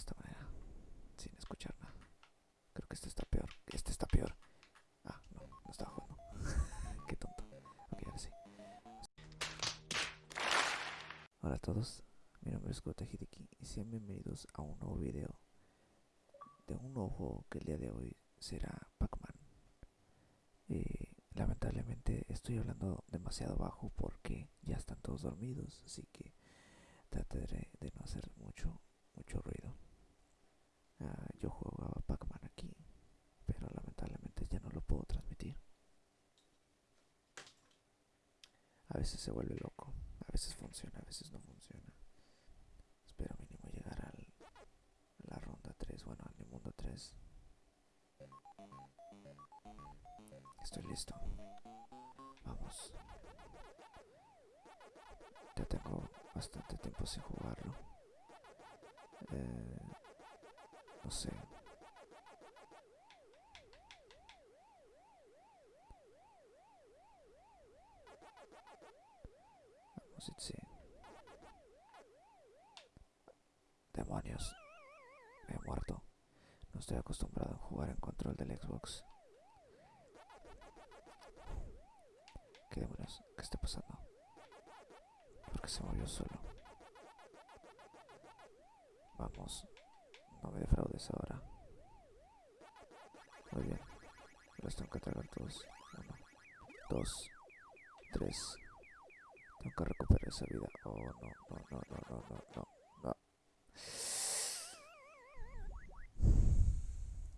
esta manera, sin escuchar nada. Creo que este está peor. Este está peor. Ah, no, no estaba jugando. Qué tonto. Ok, ahora sí. Hola a todos, mi nombre es Gota Hideki y sean bienvenidos a un nuevo video de un nuevo que el día de hoy será Pac-Man. Eh, lamentablemente estoy hablando demasiado bajo porque ya están todos dormidos, así que trataré de no hacer mucho, mucho ruido. Yo jugaba Pac-Man aquí, pero lamentablemente ya no lo puedo transmitir. A veces se vuelve loco, a veces funciona, a veces no funciona. Espero mínimo llegar a la ronda 3, bueno, al mundo 3. Estoy listo. Vamos. Ya tengo bastante tiempo sin jugarlo. Eh, no sé. Vamos sí. Demonios. Me he muerto. No estoy acostumbrado a jugar en control del Xbox. ¿Qué demonios? ¿Qué está pasando? ¿Por qué se movió solo? Vamos. No me defraudes ahora. Muy bien. Los tengo que tragar todos. Uno, dos, tres. Tengo que recuperar esa vida. Oh, no, no, no, no, no, no, no.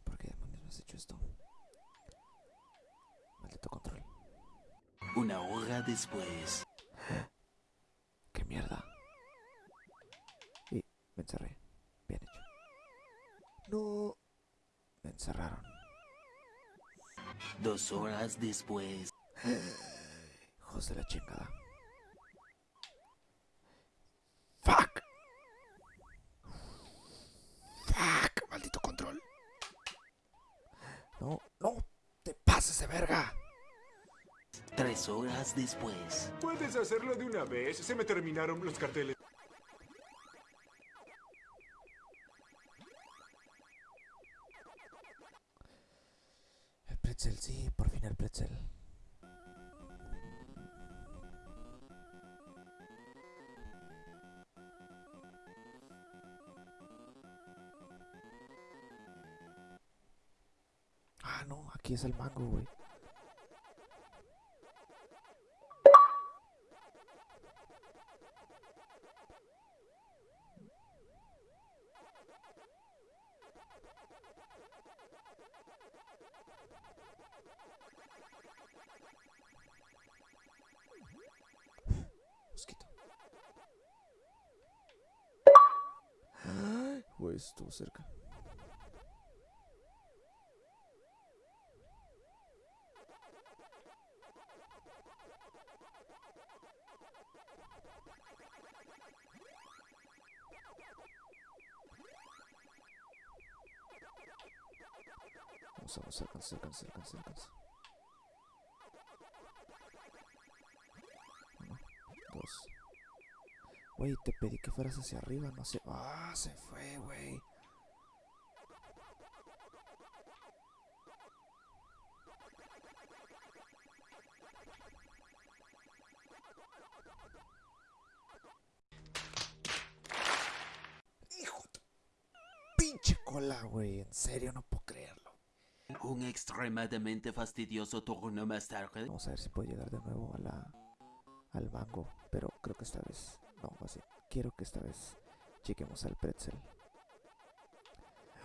¿Por qué demonios me has hecho esto? Maldito control. Una hora después. ¡No! Me encerraron. Dos horas después. Hijos de la chingada. ¡Fuck! ¡Fuck! ¡Maldito control! ¡No! ¡No! ¡Te pases de verga! Tres horas después. ¿Puedes hacerlo de una vez? Se me terminaron los carteles. Aquí es el mango, güey. Estuvo cerca. Vamos, alcanza, alcanza, alcanza, alcanza. Uno, dos. Güey, te pedí que fueras hacia arriba, no sé. Ah, se fue, güey. Hijo de pinche cola, güey. En serio, no puedo creerlo. Un extremadamente fastidioso turno más tarde. Vamos a ver si puedo llegar de nuevo a la al mango, pero creo que esta vez no, así. Quiero que esta vez lleguemos al pretzel.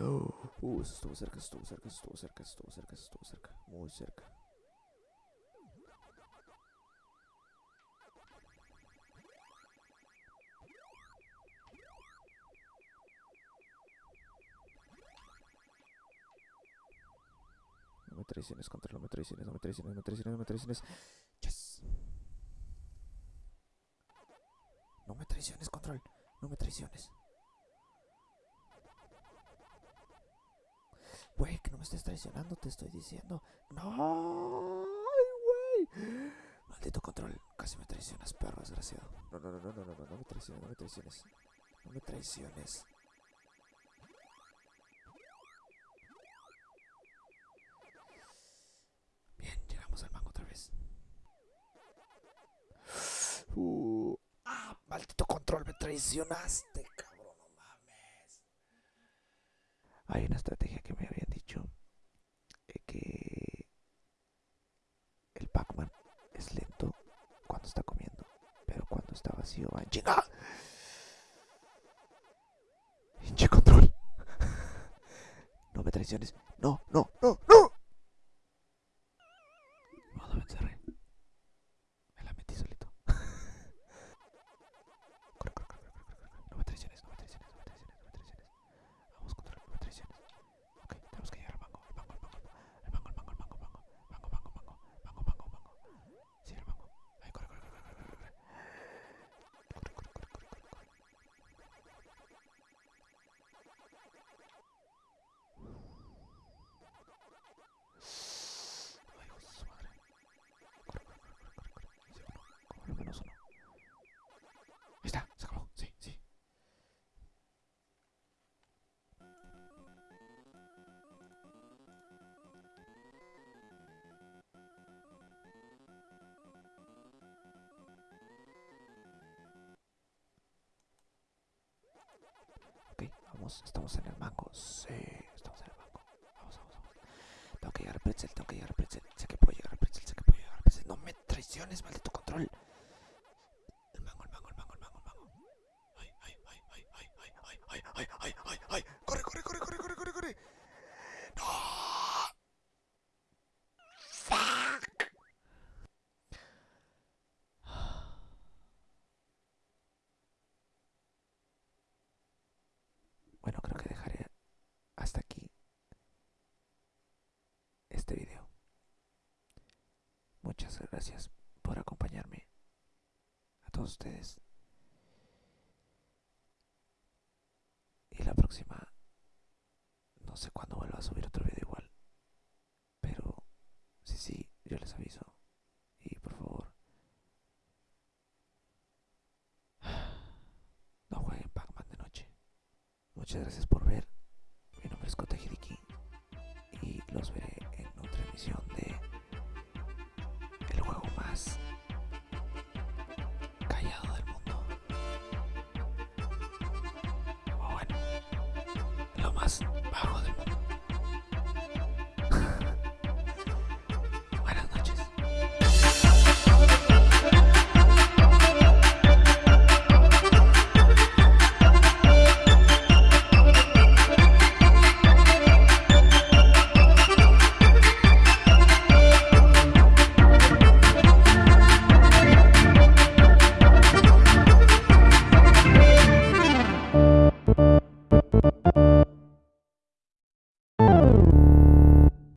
Oh, uh, eso estuvo cerca, estuvo cerca, estuvo cerca, estuvo cerca, estuvo cerca, muy cerca. Traiciones, contra, no me traiciones, no me traiciones, no me traiciones, no me traiciones. Yes. No me traiciones, control. No me traiciones. Güey, que no me estés traicionando, te estoy diciendo. No, güey. Maldito control. Casi me traicionas, perro desgraciado. No, no, no, no, no, no, no, no me traiciones, no me traiciones. No me traiciones. Bien, llegamos al mango otra vez. Uh, ah, maldito control, me traicionaste, cabrón, no mames. Hay una estrategia que me habían dicho eh, que el Pac-Man es lento cuando está comiendo, pero cuando está vacío va en chinga. Hinche control. no me traiciones. No, no, no, no. Ok, vamos, estamos en el mango. Sí, estamos en el mango. Vamos, vamos, vamos. Tengo que llegar al pretzel, tengo que llegar al pretzel. Sé que puedo llegar al pretzel, sé que puedo llegar al pretzel. No me traiciones, maldito control. Este video. Muchas gracias por acompañarme. A todos ustedes. Y la próxima, no sé cuándo vuelva a subir otro video igual. Pero, sí, sí, yo les aviso. Y por favor, no jueguen Pac-Man de noche. Muchas gracias por abraço.